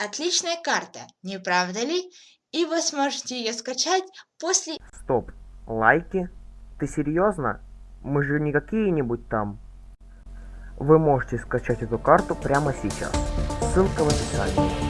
отличная карта, не правда ли? И вы сможете ее скачать после... Стоп, лайки? Ты серьезно? Мы же не какие-нибудь там. Вы можете скачать эту карту прямо сейчас. Ссылка в описании.